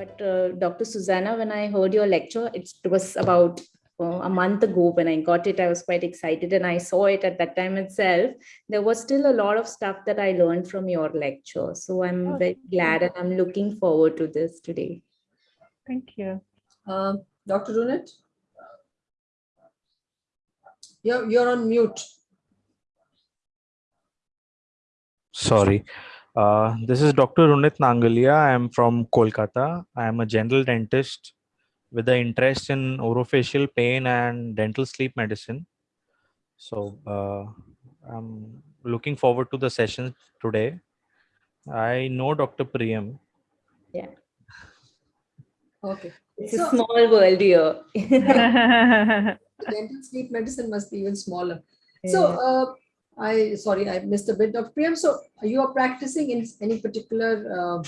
but uh, Dr. Susanna, when I heard your lecture, it was about uh, a month ago when I got it, I was quite excited and I saw it at that time itself. There was still a lot of stuff that I learned from your lecture. So I'm oh, very glad and I'm looking forward to this today. Thank you. Uh, Dr. Runit? You're, you're on mute. Sorry. Uh, this is Dr. Runit Nangalia. I am from Kolkata. I am a general dentist with an interest in orofacial pain and dental sleep medicine. So uh, I'm looking forward to the session today. I know Dr. Priyam. Yeah. Okay. It's so, a small world here. dental sleep medicine must be even smaller. Yeah. So uh, I sorry, I missed a bit of Priyam. So you are practicing in any particular uh,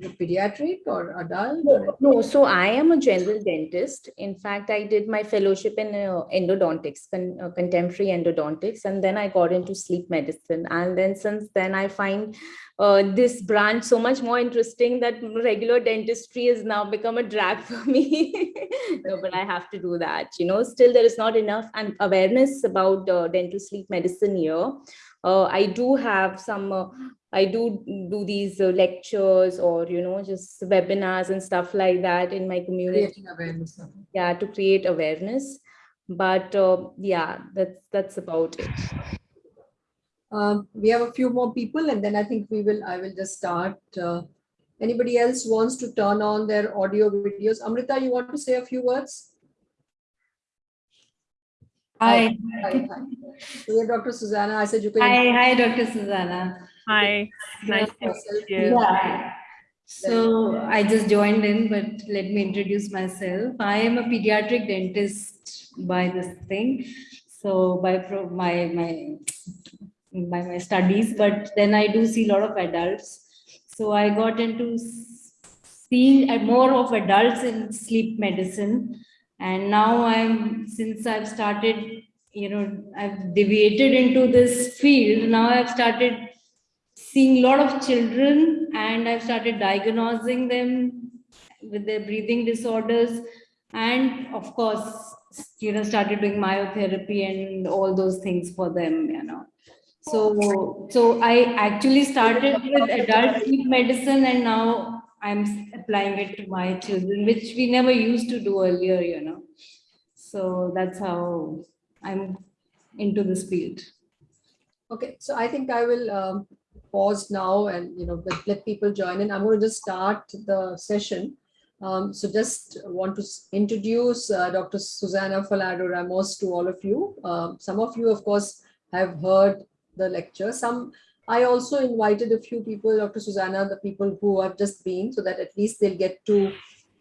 pediatric or adult? No, no, so I am a general dentist. In fact, I did my fellowship in uh, endodontics, con uh, contemporary endodontics, and then I got into sleep medicine. And then since then, I find uh, this branch so much more interesting that regular dentistry has now become a drag for me. no, but I have to do that. You know, still there is not enough awareness about dental sleep medicine here. Uh, I do have some uh, I do do these uh, lectures or, you know, just webinars and stuff like that in my community. awareness. Yeah, to create awareness. But uh, yeah, that's, that's about it. Um, we have a few more people and then I think we will, I will just start. Uh, anybody else wants to turn on their audio videos? Amrita, you want to say a few words? Hi. Hi, hi. hi. Dr. Susanna. I said you can. Hi, hi, Dr. Susanna. Hi, nice to meet you. Yeah. So I just joined in, but let me introduce myself. I am a pediatric dentist by this thing. So by my my by my studies, but then I do see a lot of adults. So I got into seeing uh, more of adults in sleep medicine. And now I'm, since I've started, you know, I've deviated into this field, now I've started seeing a lot of children and I've started diagnosing them with their breathing disorders and of course, you know, started doing myotherapy and all those things for them, you know. So, so I actually started with adult sleep medicine and now I'm applying it to my children, which we never used to do earlier, you know. So that's how I'm into this field. Okay, so I think I will um, pause now and you know let, let people join in. I'm going to just start the session. Um, so just want to introduce uh, Dr. Susanna Falado Ramos to all of you. Uh, some of you, of course, have heard the lecture. Some I also invited a few people, Dr. Susanna, the people who have just been, so that at least they'll get to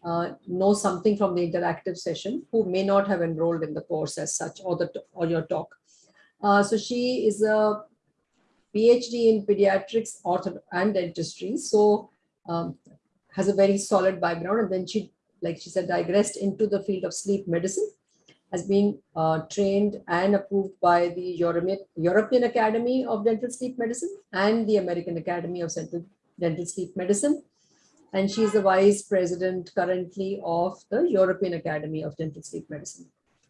uh, know something from the interactive session who may not have enrolled in the course as such or the or your talk. Uh, so she is a PhD in pediatrics ortho and dentistry. So um, has a very solid background. And then she, like she said, digressed into the field of sleep medicine, has been uh, trained and approved by the European, European Academy of Dental Sleep Medicine and the American Academy of Central Dental Sleep Medicine. And she is the vice president currently of the European Academy of Dental Sleep Medicine.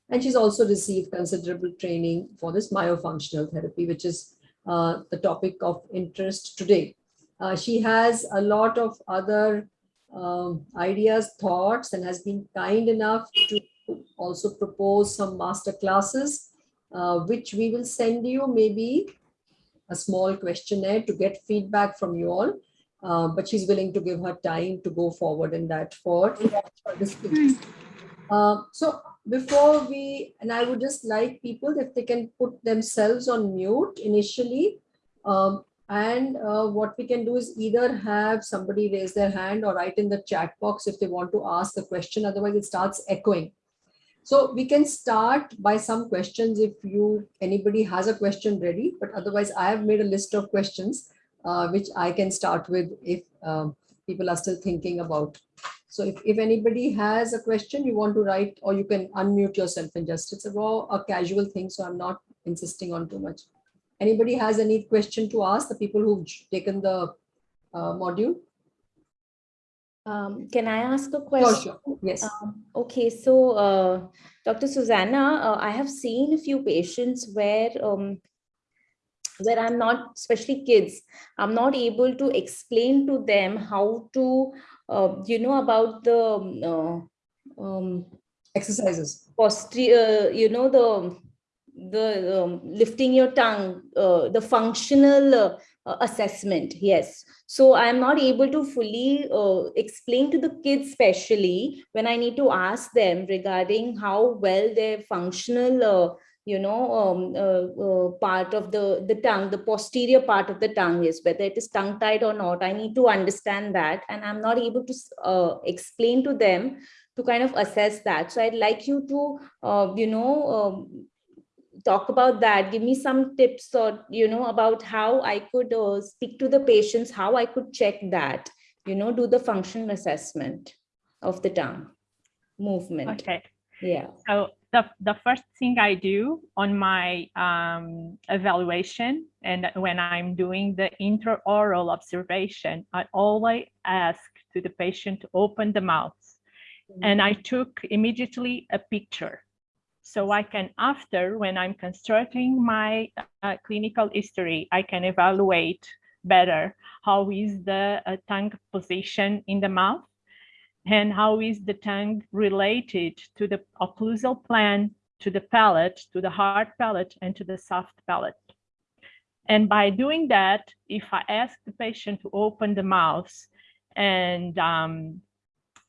And she's also received considerable training for this myofunctional therapy, which is uh, the topic of interest today. Uh, she has a lot of other um, ideas, thoughts, and has been kind enough to also propose some master classes, uh, which we will send you maybe a small questionnaire to get feedback from you all. Uh, but she's willing to give her time to go forward in that for, for this. Uh, so before we, and I would just like people if they can put themselves on mute initially. Um, and uh, what we can do is either have somebody raise their hand or write in the chat box if they want to ask a question. Otherwise, it starts echoing. So we can start by some questions if you anybody has a question ready. But otherwise, I have made a list of questions uh, which I can start with if um, people are still thinking about so if, if anybody has a question you want to write or you can unmute yourself and just, it's a raw, a casual thing. So I'm not insisting on too much. Anybody has any question to ask the people who've taken the uh, module? Um, can I ask a question? sure. Yes. Um, Okay, so uh, Dr. Susanna, uh, I have seen a few patients where um, where I'm not, especially kids, I'm not able to explain to them how to, uh, you know, about the um, uh, um, Exercises. posterior, you know, the the um, lifting your tongue, uh, the functional uh, uh, assessment. Yes. So I'm not able to fully uh, explain to the kids, especially when I need to ask them regarding how well their functional, uh, you know, um, uh, uh, part of the the tongue, the posterior part of the tongue is, whether it is tongue tied or not. I need to understand that, and I'm not able to uh, explain to them to kind of assess that. So I'd like you to, uh, you know, um, talk about that. Give me some tips or, you know, about how I could uh, speak to the patients, how I could check that, you know, do the functional assessment of the tongue movement. Okay. Yeah. So the, the first thing I do on my um, evaluation and when I'm doing the intraoral observation, I always ask to the patient to open the mouth. And I took immediately a picture. So I can, after, when I'm constructing my uh, clinical history, I can evaluate better how is the uh, tongue position in the mouth and how is the tongue related to the occlusal plane, to the palate, to the hard palate, and to the soft palate. And by doing that, if I ask the patient to open the mouth and um,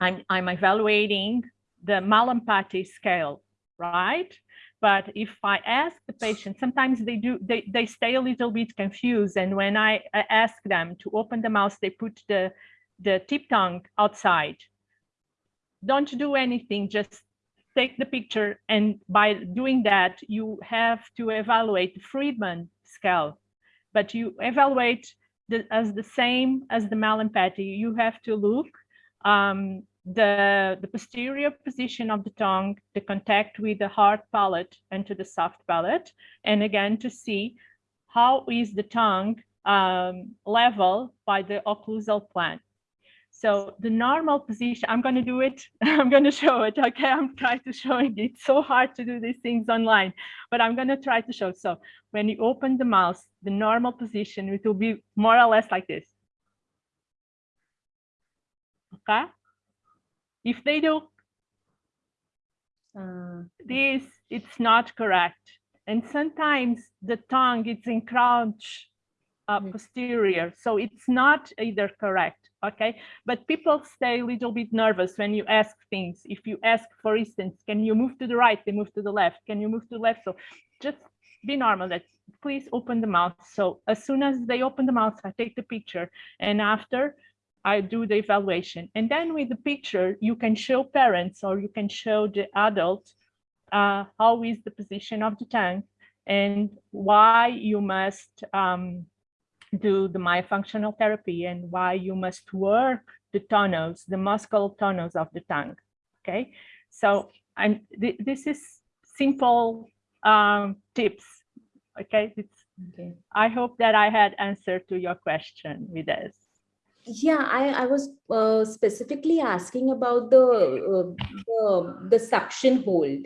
I'm, I'm evaluating the Mallampati scale, right? But if I ask the patient, sometimes they do, they, they stay a little bit confused. And when I ask them to open the mouth, they put the, the tip tongue outside. Don't do anything, just take the picture. And by doing that, you have to evaluate the Friedman scale, but you evaluate the, as the same as the Mallampati. You have to look um, the, the posterior position of the tongue, the contact with the hard palate and to the soft palate, and again to see how is the tongue um, level by the occlusal plane. So the normal position, I'm going to do it. I'm going to show it. Okay, I'm trying to show it. It's so hard to do these things online, but I'm going to try to show. So when you open the mouth, the normal position, it will be more or less like this. Okay. If they do Uh, this, it's not correct. And sometimes the tongue is encroach uh, Mhm. posterior, so it's not either correct, okay? But people stay a little bit nervous when you ask things. If you ask, for instance, can you move to the right? They move to the left. Can you move to the left? So just be normal that please open the mouth. So as soon as they open the mouth, I take the picture and after I do the evaluation. And then with the picture, you can show parents or you can show the adult uh, how is the position of the tongue and why you must um, do the myofunctional therapy and why you must work the tonals, the muscle tonals of the tongue. Okay, so I'm th this is simple um, tips. Okay, it's, okay. I hope that I had answered to your question with this. Yeah, I, I was uh, specifically asking about the, uh, the the suction hold.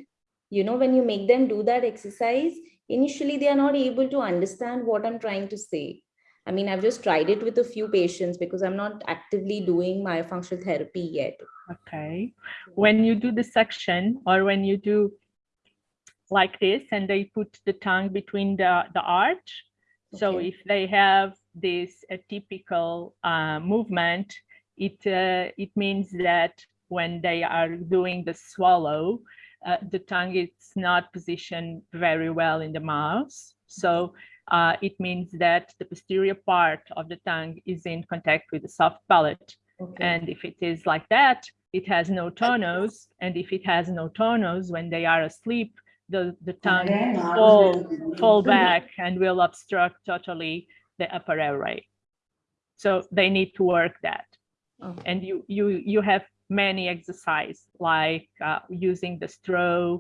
You know, when you make them do that exercise, initially they are not able to understand what I'm trying to say. I mean, I've just tried it with a few patients because I'm not actively doing myofunctional therapy yet. Okay, when you do the suction or when you do like this and they put the tongue between the, the arch. So Okay. if they have this atypical uh, movement, it, uh, it means that when they are doing the swallow, uh, the tongue is not positioned very well in the mouth. So uh, it means that the posterior part of the tongue is in contact with the soft palate. Okay. And if it is like that, it has no tonos. And if it has no tonos, when they are asleep, the, the tongue fall, fall back and will obstruct totally the upper airway. So they need to work that. Okay. And you, you, you have many exercise like uh, using the straw,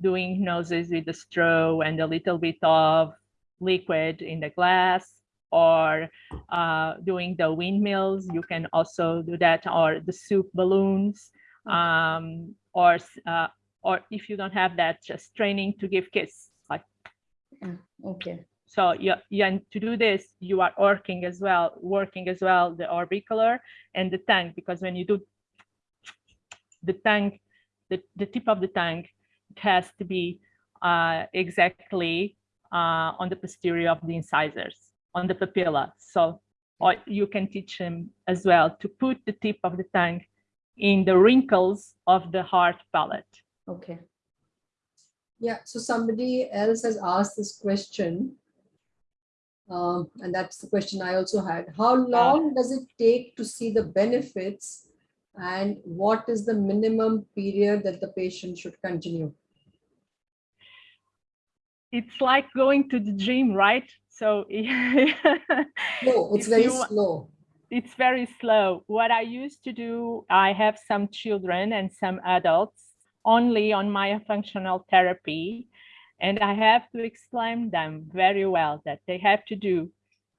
doing noses with the straw and a little bit of liquid in the glass or uh, doing the windmills. You can also do that or the soup balloons um, or, uh, or if you don't have that, just training to give kiss. Like, Okay. So you, and to do this, you are working as well, working as well, the orbicular and the tongue, because when you do the tongue, the, the tip of the tongue, it has to be uh, exactly uh, on the posterior of the incisors, on the papilla. So or you can teach him as well to put the tip of the tongue in the wrinkles of the hard palate. Okay. Yeah, so somebody else has asked this question. Um, and that's the question I also had. How long does it take to see the benefits? And what is the minimum period that the patient should continue? It's like going to the gym, right? So No, it's very you slow. it's very slow. What I used to do, I have some children and some adults only on myofunctional therapy. And I have to explain them very well that they have to do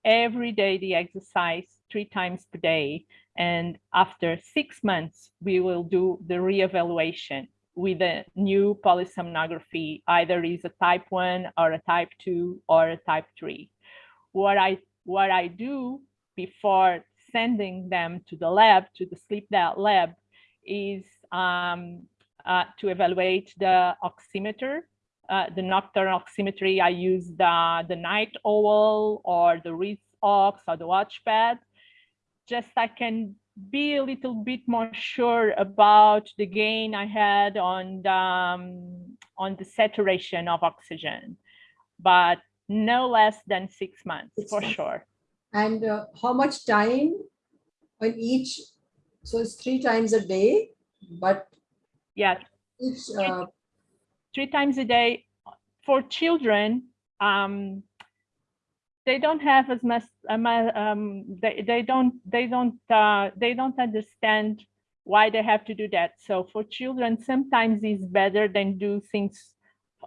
every day the exercise three times per day. And after six months, we will do the reevaluation with a new polysomnography, either is a type one or a type two or a type three. What I, what I do before sending them to the lab, to the sleep lab- is um, uh, to evaluate the oximeter, uh, the nocturnal oximetry. I use the, the night owl or the wrist ox or the WatchPAT. Just I can be a little bit more sure about the gain I had on the, um, on the saturation of oxygen, but no less than six months Six for months. sure. And uh, how much time on each? So it's three times a day, but Yeah, each, uh, three times a day for children um they don't have as much um, um they, they don't they don't uh, they don't understand why they have to do that. So for children sometimes it's better than do things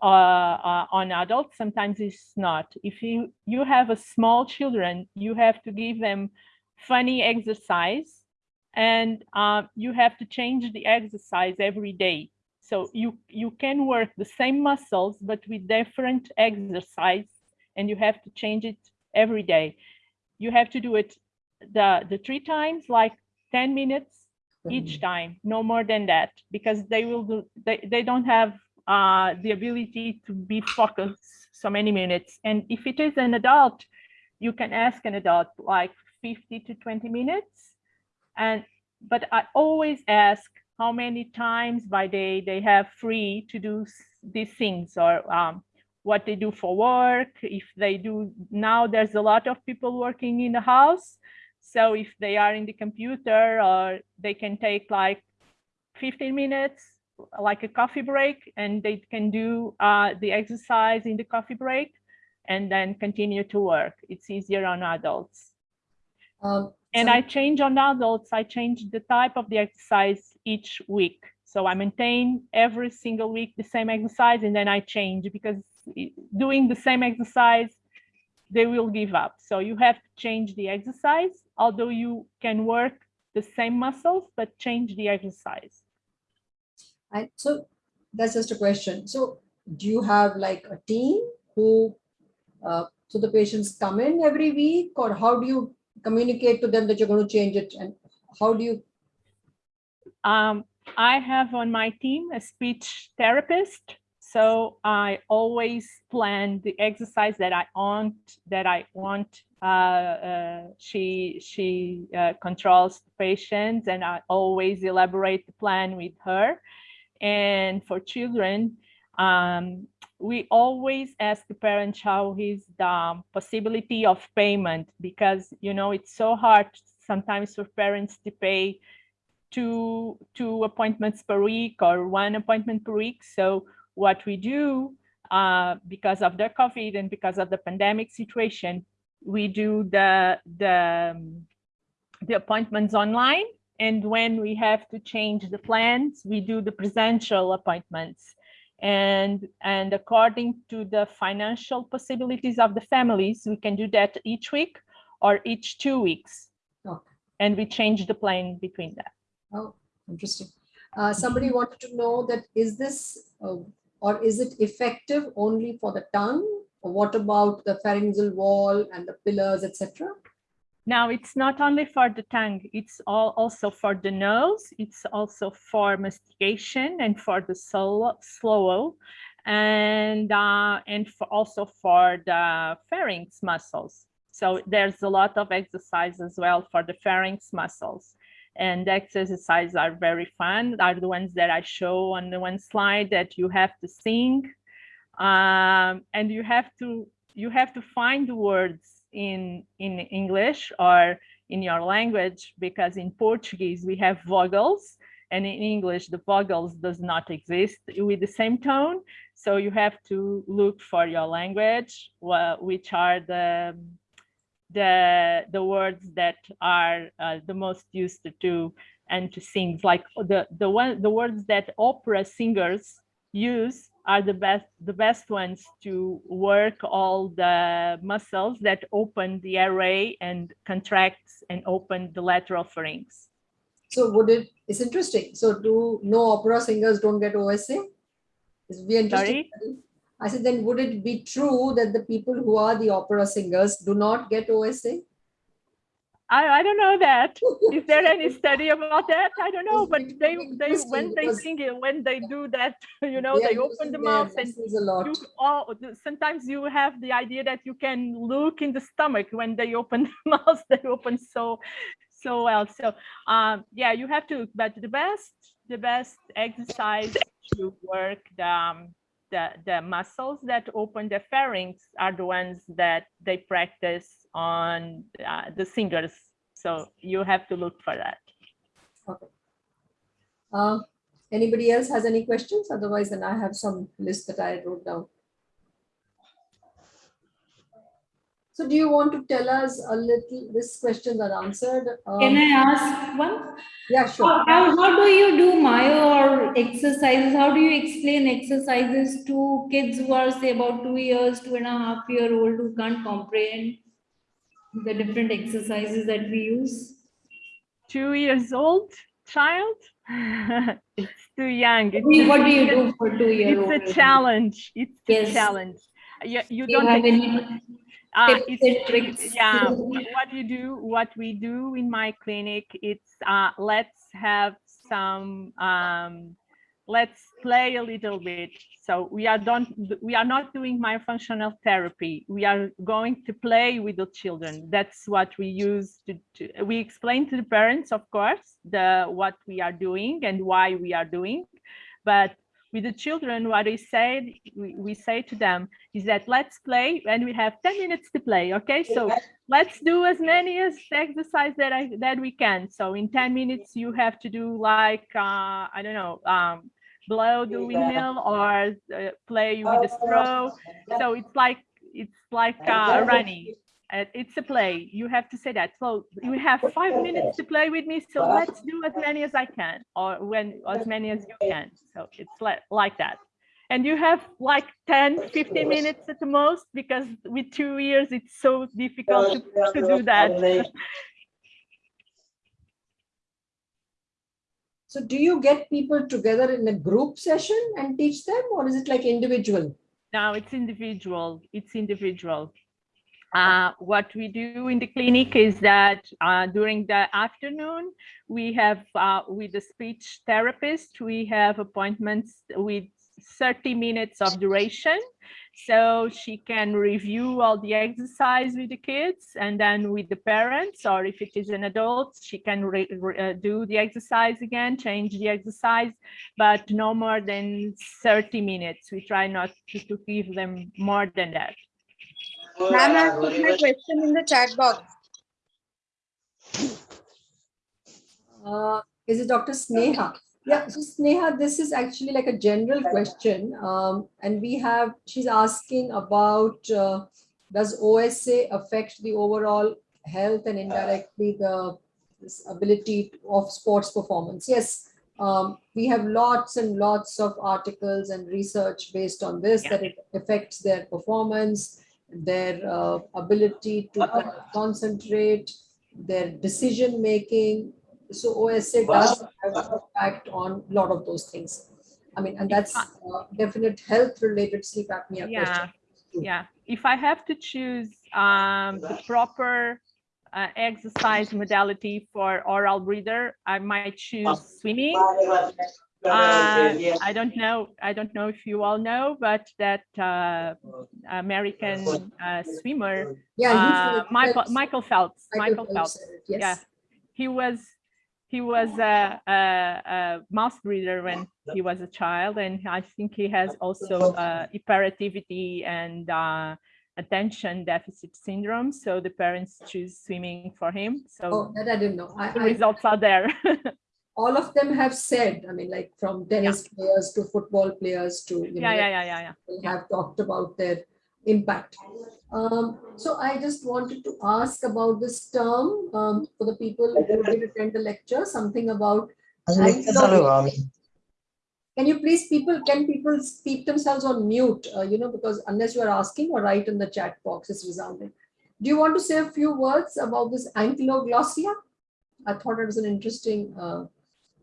uh, uh, on adults sometimes it's not. If you you have a small children you have to give them funny exercise and uh, you have to change the exercise every day so you, you can work the same muscles, but with different exercise, and you have to change it every day. You have to do it the, the three times, like 10 minutes each time, no more than that, because they will do, they, they don't have uh, the ability to be focused so many minutes. And if it is an adult, you can ask an adult like 50 to 20 minutes. And, but I always ask how many times by day they have free to do these things or um, what they do for work. If they do, now there's a lot of people working in the house. So if they are in the computer or they can take like 15 minutes, like a coffee break, and they can do uh, the exercise in the coffee break and then continue to work. It's easier on adults. um, And some- I change on adults, I change the type of the exercise each week. So I maintain every single week the same exercise and then I change because doing the same exercise, they will give up. So you have to change the exercise, although you can work the same muscles, but change the exercise. And so that's just a question. So do you have like a team who, uh, so the patients come in every week or how do you communicate to them that you're going to change it? And how do you, Um, I have on my team a speech therapist. So I always plan the exercise that I want, that I want. Uh, uh, she she uh, controls the patients and I always elaborate the plan with her. And for children, um, we always ask the parents how is the possibility of payment because you know it's so hard sometimes for parents to pay two two appointments per week or one appointment per week. So what we do uh, because of the COVID and because of the pandemic situation, we do the the um, the appointments online. And when we have to change the plans, we do the presential appointments. And, and according to the financial possibilities of the families, we can do that each week or each two weeks. Okay. And we change the plane between that. Oh, interesting. Uh, somebody wanted to know that is this uh, or is it effective only for the tongue? Or what about the pharyngeal wall and the pillars, etc.? Now, it's not only for the tongue, it's all also for the nose, it's also for mastication and for the swallow, swallow and, uh, and for also for the pharynx muscles. So there's a lot of exercise as well for the pharynx muscles. And exercises are very fun, are the ones that I show on the one slide that you have to sing. Um, and you have to you have to find the words in in English or in your language because in Portuguese we have vowels and in English the vowels does not exist with the same tone so you have to look for your language which are the the the words that are uh, the most used to and to sing like the the one the words that opera singers use are the best the best ones to work all the muscles that open the airway and contracts and open the lateral pharynx. So would it, it's interesting. So do no opera singers don't get OSA? It's be interesting. Sorry? I said, then would it be true that the people who are the opera singers do not get OSA? I, I don't know that. Is there any study about that? I don't know, but they they when they sing it, when they do that, you know, they open the mouth and a lot. you all sometimes you have the idea that you can look in the stomach when they open the mouth, they open so so well. So um yeah, you have to, but the best the best exercise to work the um, the, the muscles that open the pharynx are the ones that they practice on uh, the singers. So you have to look for that. Okay. Uh, anybody else has any questions? Otherwise, then I have some list that I wrote down. So do you want to tell us a little, this questions are answered. Um, Can I ask one? Yeah, sure. How, how do you do myo or exercises? How do you explain exercises to kids who are say about two years, two and a half year old who can't comprehend the different exercises that we use? Two years old child? it's too young. It's what do you do for two years old? It's a challenge. It's yes. a challenge. You, you do don't have any uh, it's, yeah, what you do, what we do in my clinic, it's uh, let's have some, um, let's play a little bit. So we are don't we are not doing myofunctional therapy. We are going to play with the children. That's what we use to, to we explain to the parents, of course, the what we are doing and why we are doing, but with the children, what we say, we, we say to them is that let's play and we have 10 minutes to play. Okay, so let's do as many as exercise that I that we can. So in 10 minutes, you have to do like uh, I don't know, um, blow the windmill or uh, play with the straw. So it's like it's like uh, running Uh, it's a play. You have to say that. So you have five minutes to play with me so let's do as many as i can or when as many as you can. So it's like like that. And you have like 10 15 minutes at the most because with two years it's so difficult to, to do that. So do you get people together in a group session and teach them or is it like individual? No it's individual. It's individual uh, what we do in the clinic is that uh, during the afternoon, we have uh, with the speech therapist, we have appointments with 30 minutes of duration. So she can review all the exercise with the kids and then with the parents, or if it is an adult, she can uh, do the exercise again, change the exercise, but no more than 30 minutes. We try not to, to give them more than that. Ma'am, I put my question in the chat box. Uh, is it Dr. Sneha? Yeah, so Sneha, this is actually like a general question. Um, and we have, she's asking about, uh, does OSA affect the overall health and indirectly the ability of sports performance? Yes, Um, we have lots and lots of articles and research based on this, Yeah. that it affects their performance, their uh, ability to kind concentrate, their decision making. So OSA does have an impact on a lot of those things. I mean, and that's uh, definite health related sleep apnea Yeah, question. yeah. If I have to choose um, the proper uh, exercise modality for oral breather, I might choose swimming. Uh, I don't know. I don't know if you all know, but that uh, American uh, swimmer, Yeah, uh, Michael Phelps- Michael Phelps. Michael Phelps Phelps. said Yeah, he was he was a, a, a mouse breeder when he was a child, and I think he has also uh, hyperactivity and uh, attention deficit syndrome. So the parents choose swimming for him. So Oh, that I didn't know. I, the I, results are there. all of them have said, I mean, like from tennis players to football players to, you know, yeah, yeah, yeah, yeah, yeah. have talked about their impact. Um, so I just wanted to ask about this term um, for the people who did attend the lecture, something about. Can you please people, can people speak themselves on mute, uh, you know, because unless you are asking or write in the chat box, it's resounding. Do you want to say a few words about this ankyloglossia? I thought it was an interesting, uh,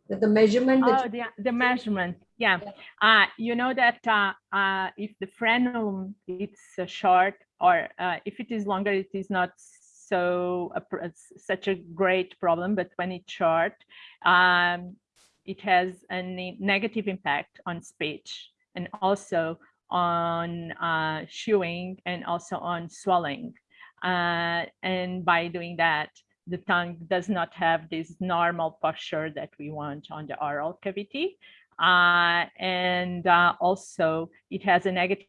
that the measurement Oh, the, the measurement, yeah. Uh, you know that uh, uh, if the frenulum it's uh, short or uh, if it is longer, it is not so a such a great problem. But when it's short, um, it has a negative impact on speech and also on uh, chewing and also on swallowing. Uh, and by doing that, the tongue does not have this normal posture that we want on the oral cavity. Uh, and uh, also it has a negative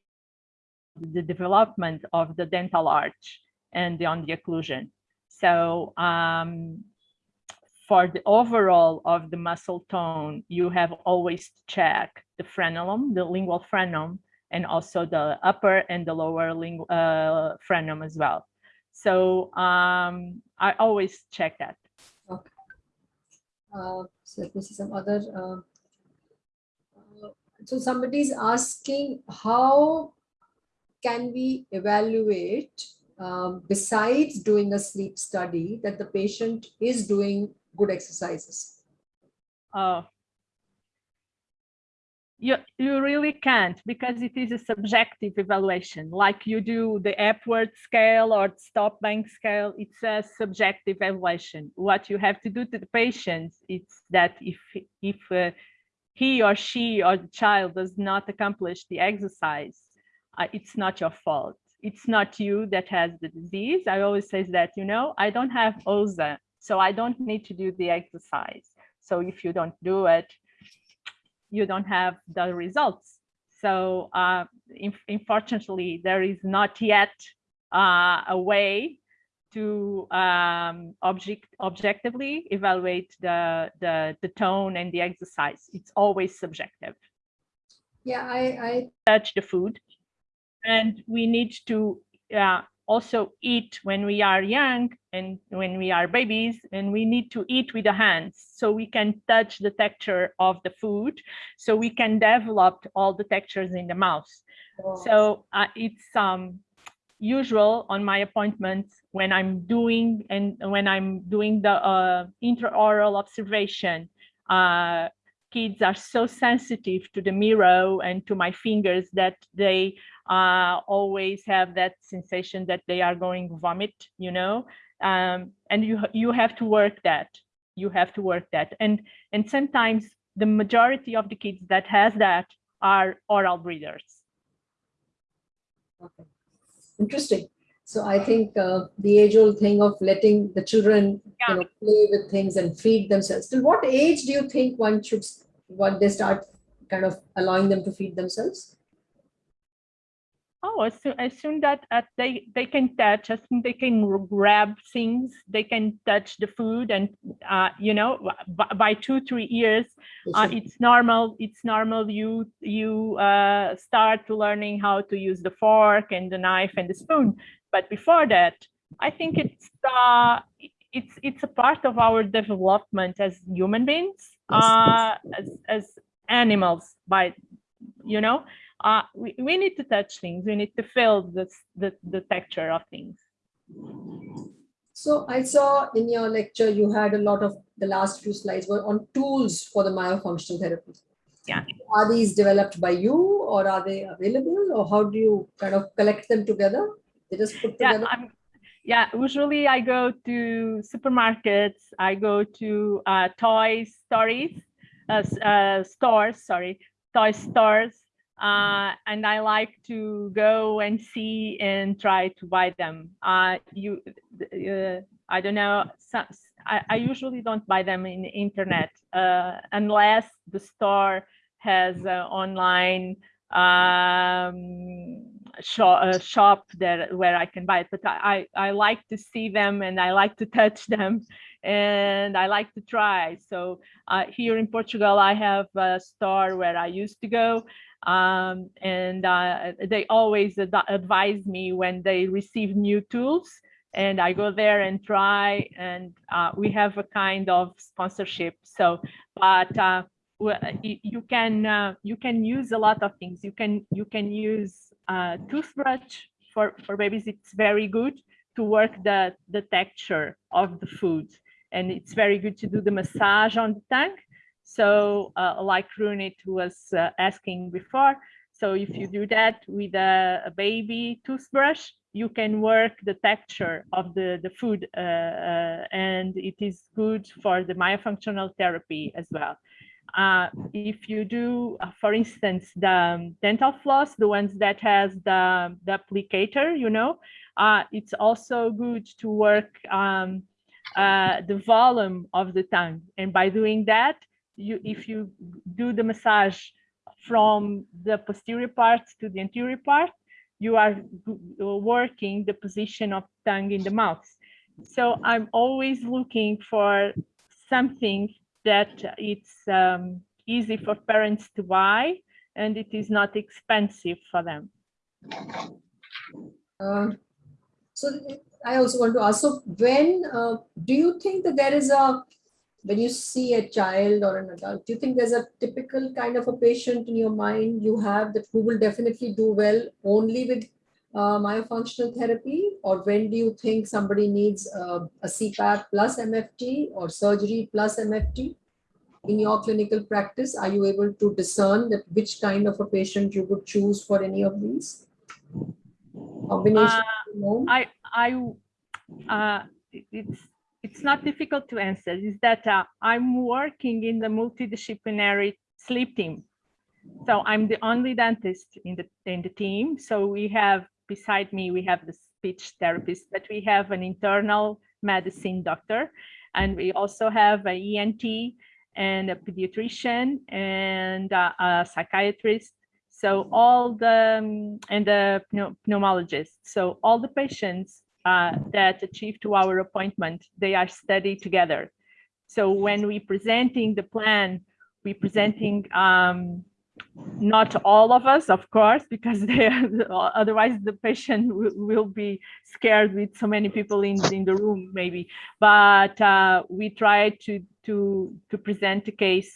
the development of the dental arch and on the occlusion. So um, for the overall of the muscle tone, you have always to check the frenulum, the lingual frenum, and also the upper and the lower lingual uh, frenum as well. So um, I always check that. Uh, so let me see some other. Uh, uh, so somebody is asking how can we evaluate um, besides doing a sleep study that the patient is doing good exercises? Oh. You, you really can't because it is a subjective evaluation. Like you do the Epworth scale or STOP-Bang scale it's a subjective evaluation. What you have to do to the patient is that if if uh, he or she or the child does not accomplish the exercise uh, it's not your fault. It's not you that has the disease. I always say that you know i don't have OSA so i don't need to do the exercise. So if you don't do it you don't have the results. So uh, in- unfortunately, there is not yet uh, a way to um, object objectively evaluate the, the the tone and the exercise. It's always subjective. Yeah, I, I Touch the food, and we need to uh, also eat when we are young and when we are babies and we need to eat with the hands so we can touch the texture of the food so we can develop all the textures in the mouth. So uh, it's um usual on my appointments when i'm doing and when i'm doing the uh, intraoral observation. Uh, kids are so sensitive to the mirror and to my fingers that they uh, always have that sensation that they are going vomit, you know, um, and you you have to work that. You have to work that, and and sometimes the majority of the kids that has that are oral breathers. Okay. Interesting. So I think uh, the age-old thing of letting the children, Yeah. you know, play with things and feed themselves. Till what age do you think one should, what they start kind of allowing them to feed themselves? Oh, as soon, as soon that uh, they they can touch, as soon they can grab things, they can touch the food, and uh, you know, by, by two three years, uh, it's normal it's normal you you uh, start learning how to use the fork and the knife and the spoon. But before that i think it's uh, it's it's a part of our development as human beings uh, as, as animals by, you know, uh, we, we need to touch things. We need to feel the, the, the texture of things. So I saw in your lecture, you had a lot of, the last few slides were on tools for the myofunctional therapy. Yeah. Are these developed by you or are they available or how do you kind of collect them together? They just put Yeah, together? I'm, yeah, usually I go to supermarkets, I go to uh, toy stories, uh, uh, stores, sorry, toy stores, uh, and I like to go and see and try to buy them. Uh, you, uh, I don't know, I, usually don't buy them in the internet uh, unless the store has uh, online um, shop, uh, shop that where I can buy it. But I, I I like to see them and I like to touch them and I like to try. So uh, here in Portugal, I have a store where I used to go um, and uh, they always ad advise me when they receive new tools and I go there and try and uh, we have a kind of sponsorship. So, but uh, you can uh, you can use a lot of things. You can you can use uh, toothbrush for for babies. It's very good to work the the texture of the food, and it's very good to do the massage on the tongue. So, uh, like Runit was uh, asking before, so if you do that with a, a baby toothbrush, you can work the texture of the the food, uh, uh, and it is good for the myofunctional therapy as well uh, if you do, uh, for instance, the dental floss, the ones that has the, the applicator, you know, uh, it's also good to work um, uh, the volume of the tongue. And by doing that, you if you do the massage from the posterior part to the anterior part, you are working the position of tongue in the mouth. So I'm always looking for something that it's um, easy for parents to buy and it is not expensive for them. Uh, So I also want to ask, so when, uh, do you think that there is a, when you see a child or an adult, do you think there's a typical kind of a patient in your mind you have that who will definitely do well only with uh, myofunctional therapy? Or when do you think somebody needs uh, a CPAP plus MFT or surgery plus MFT? In your clinical practice, are you able to discern that which kind of a patient you would choose for any of these? Combination, know? I, I, uh, it's, it's not difficult to answer, is that uh, I'm working in the multidisciplinary sleep team. So I'm the only dentist in the, in the team. So we have, beside me, we have the speech therapist, but we have an internal medicine doctor. And we also have an ENT and a pediatrician and uh, a psychiatrist. So all the, um, and the pneumologist. So all the patients uh, that achieve to our appointment, they are studied together. So when we presenting the plan, we presenting um, not all of us, of course, because are, otherwise the patient will, be scared with so many people in, in the room, maybe. But uh, we try to to to present the case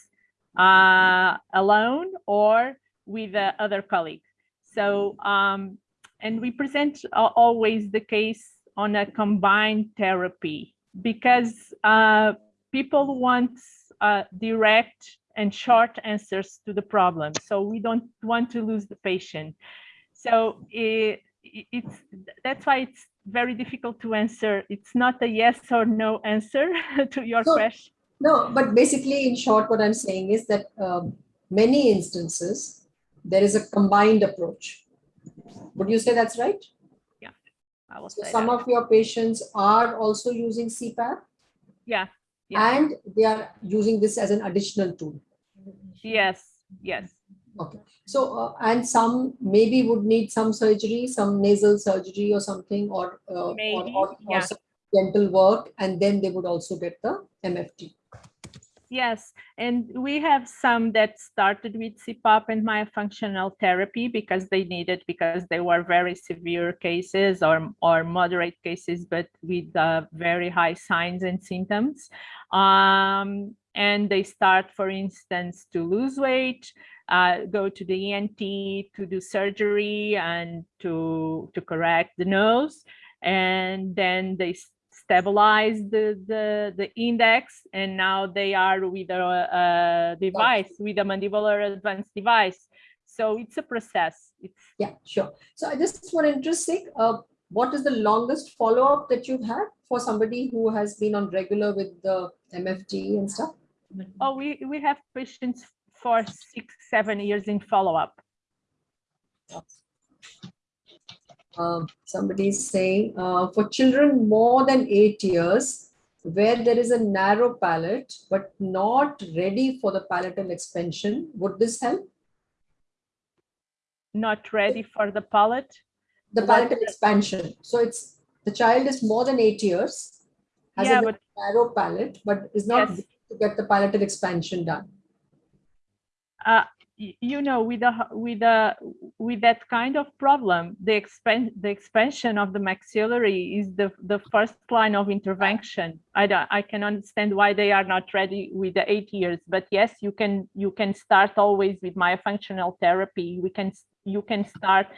uh, alone or with uh, other colleagues. So um, and we present al- always the case on a combined therapy because uh, people want uh, direct and short answers to the problem. So we don't want to lose the patient. So it, it's that's why it's very difficult to answer. It's not a yes or no answer to your So- question. No, but basically, in short, what I'm saying is that um, many instances, there is a combined approach. Would you say that's right? I will So say some that. of your patients are also using CPAP Yeah. Yeah. and they are using this as an additional tool. Yes. Yes. Okay, so, uh, and some maybe would need some surgery, some nasal surgery or something, or, uh, Maybe, or, or yeah. some dental work, and then they would also get the MFT. Yes, and we have some that started with CPAP and myofunctional therapy because they needed because they were very severe cases or or moderate cases, but with uh, very high signs and symptoms. Um, and they start, for instance, to lose weight, uh, go to the ENT to do surgery and to, to correct the nose. And then they stabilize the, the, the index and now they are with a, a device, with a mandibular advanced device. So it's a process. It's Yeah, sure. So I just interest sake, uh, what is the longest follow-up that you've had for somebody who has been on regular with the MFT and stuff? Oh, we, we have patients for six, seven years in follow-up. Um, somebody's saying uh, for children more than eight years, where there is a narrow palate but not ready for the palatal expansion, would this help? Not ready for the palate. The palatal expansion. So it's the child is more than eight years, has Yeah, a but narrow palate, but is not Yes. ready to get the palatal expansion done. uh, you know, with a with a with that kind of problem, the expand the expansion of the maxillary is the the first line of intervention. I don't, I can understand why they are not ready with the eight years, but yes, you can you can start always with myofunctional therapy. We can you can start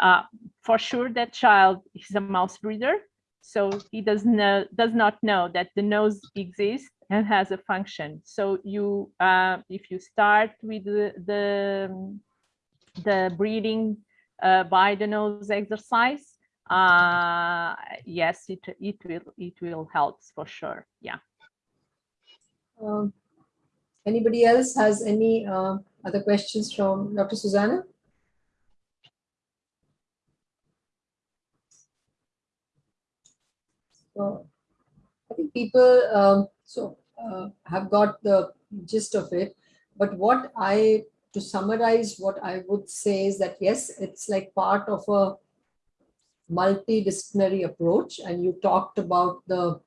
uh, for sure. That child is a mouse breather, so he does know does not know that the nose exists and has a function. So you, uh, if you start with the the, the breathing uh, by the nose exercise, uh, yes, it it will it will help for sure. Yeah. Um, Anybody else has any uh, other questions from Dr. Susanna? So I think people um, so uh, have got the gist of it. But what I, to summarize, what I would say is that yes, it's like part of a multidisciplinary approach. And you talked about the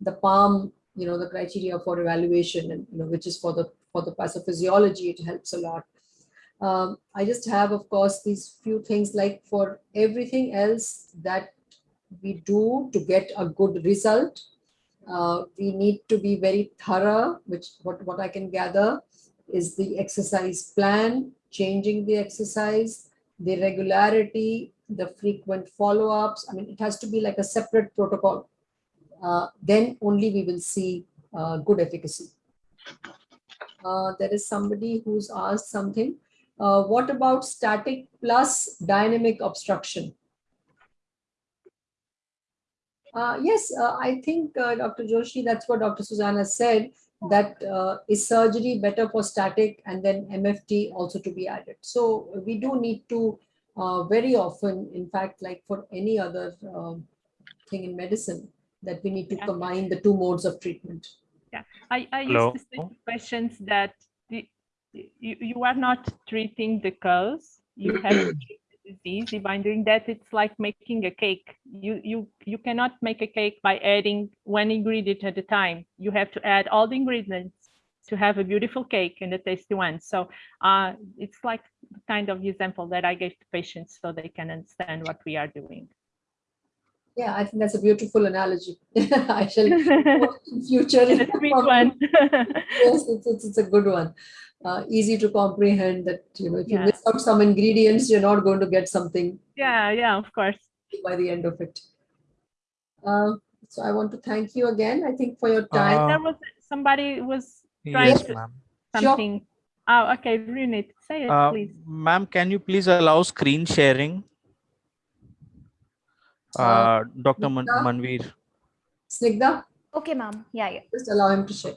the palm you know the criteria for evaluation and you know which is for the for the pathophysiology it helps a lot um, i just have of course these few things like for everything else that we do to get a good result uh, we need to be very thorough which what what i can gather is the exercise plan changing the exercise the regularity the frequent follow-ups i mean it has to be like a separate protocol uh, then only we will see uh, good efficacy. Uh, there is somebody who's asked something. Uh, what about static plus dynamic obstruction? Uh, yes, uh, I think uh, Dr. Joshi, that's what Dr. Susanna said, that uh, is surgery better for static and then MFT also to be added. So we do need to uh, very often, in fact, like for any other um, thing in medicine, that we need to Yeah. combine the two modes of treatment. Yeah, I, I Hello? used to say to patients that the, you, you are not treating the cause, you have to treat the easy By doing that, it's like making a cake. You, you, you cannot make a cake by adding one ingredient at a time. You have to add all the ingredients to have a beautiful cake and a tasty one. So uh, it's like the kind of example that I gave to patients so they can understand what we are doing. Yeah, I think that's a beautiful analogy. I shall It's in future. a sweet one. yes, it's, it's, it's a good one. Uh, easy to comprehend that, you know, if you Yeah. miss out some ingredients, you're not going to get something yeah, yeah, of course. by the end of it. Uh, so I want to thank you again, I think, for your time. Uh, There was somebody was Trying Yes, to- ma'am. Sure. something. Oh, okay, Runit, say it, Uh, please. Ma'am, can you please allow screen sharing? Uh, Uh, Dr. Man- Nita? Manveer. Snigdha? Okay, ma'am. Yeah, yeah. just allow him to share.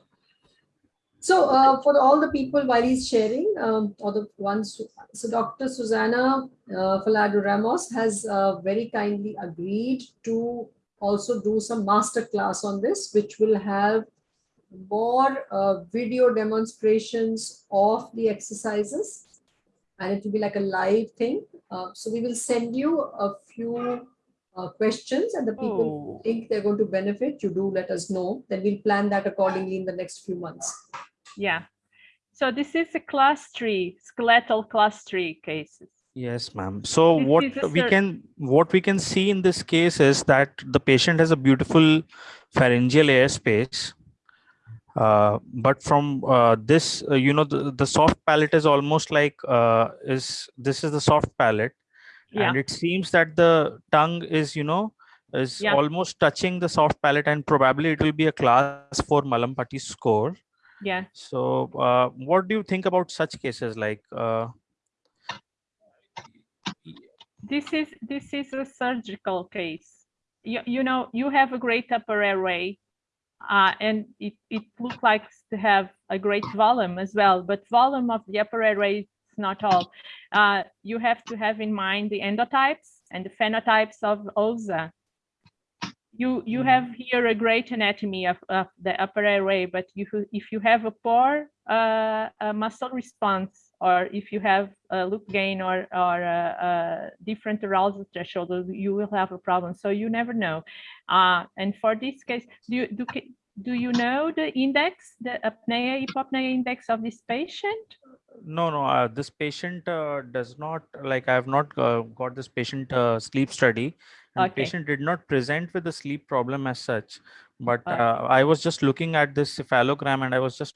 So uh, for all the people while he's sharing, um, or the ones, so Dr. Susanna uh, Falardo Ramos has uh, very kindly agreed to also do some master class on this, which will have more uh, video demonstrations of the exercises. And it will be like a live thing. Uh, so we will send you a few uh, questions and the people Oh, think they're going to benefit, you do let us know. Then we'll plan that accordingly in the next few months. yeah. So this is a class three, skeletal class three cases. Yes, ma'am. So This what is a we can what we can see in this case is that the patient has a beautiful pharyngeal air space. Uh, but from uh, this, uh, you know, the, the soft palate is almost like uh, is this is the soft palate, Yeah. and it seems that the tongue is, you know, is Yeah. almost touching the soft palate, and probably it will be a class four Mallampati score. Yeah. So, uh, what do you think about such cases? Like, uh, this is this is a surgical case. You, you know, you have a great upper airway, uh, and it, it looks like to have a great volume as well, but volume of the upper airway not all. Uh, you have to have in mind the endotypes and the phenotypes of OSA. You, you Mhm. have here a great anatomy of, of the upper airway, but you, if you have a poor uh, a muscle response, or if you have a loop gain or, or a, a different arousal threshold, you will have a problem. So you never know. Uh, and for this case, do you, do, do you know the index, the apnea, hypopnea index of this patient? No, no, uh, this patient uh, does not like I have not uh, got this patient uh, sleep study, and the Okay. patient did not present with a sleep problem as such. But Okay. uh, I was just looking at this cephalogram, and I was just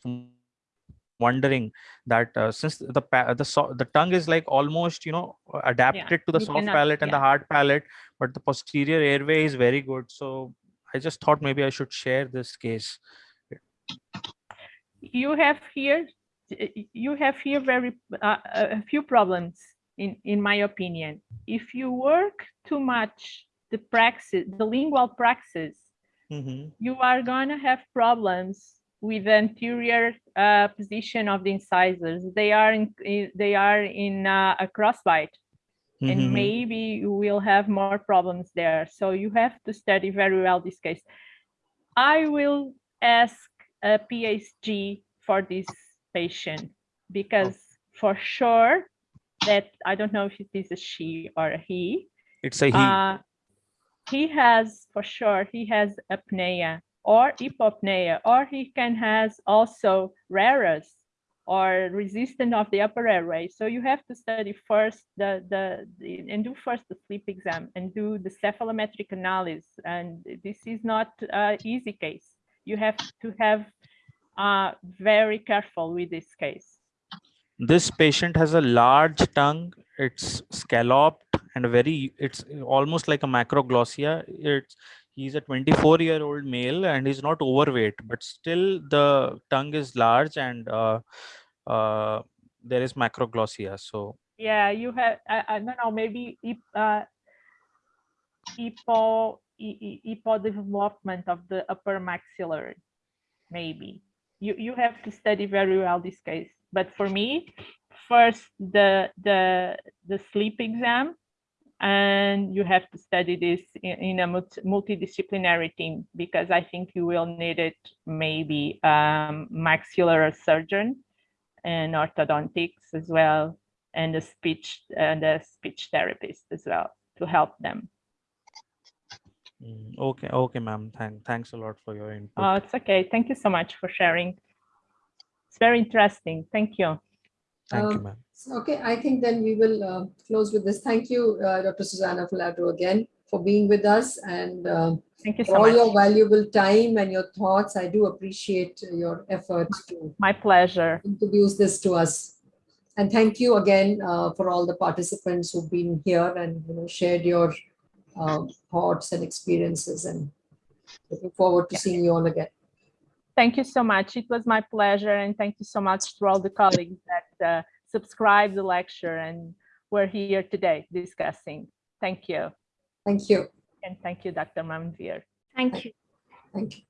wondering that uh, since the the so- the tongue is like almost you know adapted to the soft cannot- palate and the hard palate, but the posterior airway is very good. So I just thought maybe I should share this case. you have here you have here very uh, a few problems in in my opinion if you work too much the praxis the lingual praxis Mhm. you are going to have problems with the anterior uh, position of the incisors they are in, they are in uh, a crossbite and Mhm. maybe you will have more problems there. So you have to study very well this case. I will ask a phd for this patient because for sure that I don't know if it is a she or a he. It's a he. Uh, he has for sure he has apnea or hypopnea or he can has also RERAs or resistant of the upper airway. So you have to study first the, the, the and do first the sleep exam and do the cephalometric analysis. And this is not a easy case. You have to have uh, very careful with this case. this patient has a large tongue it's scalloped and very it's almost like a macroglossia it's he's a 24 year old male and he's not overweight but still the tongue is large and uh, uh, there is macroglossia so Yeah, you have, I, I don't know, maybe uh, hypo, hy- hypo development of the upper maxillary, maybe. You, you have to study very well this case. But for me, first the, the, the sleep exam, and you have to study this in, in a multi- multidisciplinary team because I think you will need it maybe um, maxillary surgeon and orthodontics as well and a speech and a speech therapist as well to help them. Mm, okay okay ma'am Thank, thanks a lot for your input Oh, it's okay. Thank you so much for sharing. It's very interesting. Thank you. thank you um, ma'am Okay, I think then we will uh, close with this. Thank you, uh, Dr. Susanna Filadro again for being with us and um, Thank you for so all your valuable time and your thoughts. I do appreciate your efforts to My pleasure. introduce this to us. And thank you again uh, for all the participants who've been here and you know, shared your uh, thoughts and experiences and looking forward to seeing you all again. Thank you so much. It was my pleasure. And thank you so much to all the colleagues that uh, subscribed the lecture and were here today discussing. Thank you. Thank you. And thank you, Dr. Manvir. Thank you. Thank you.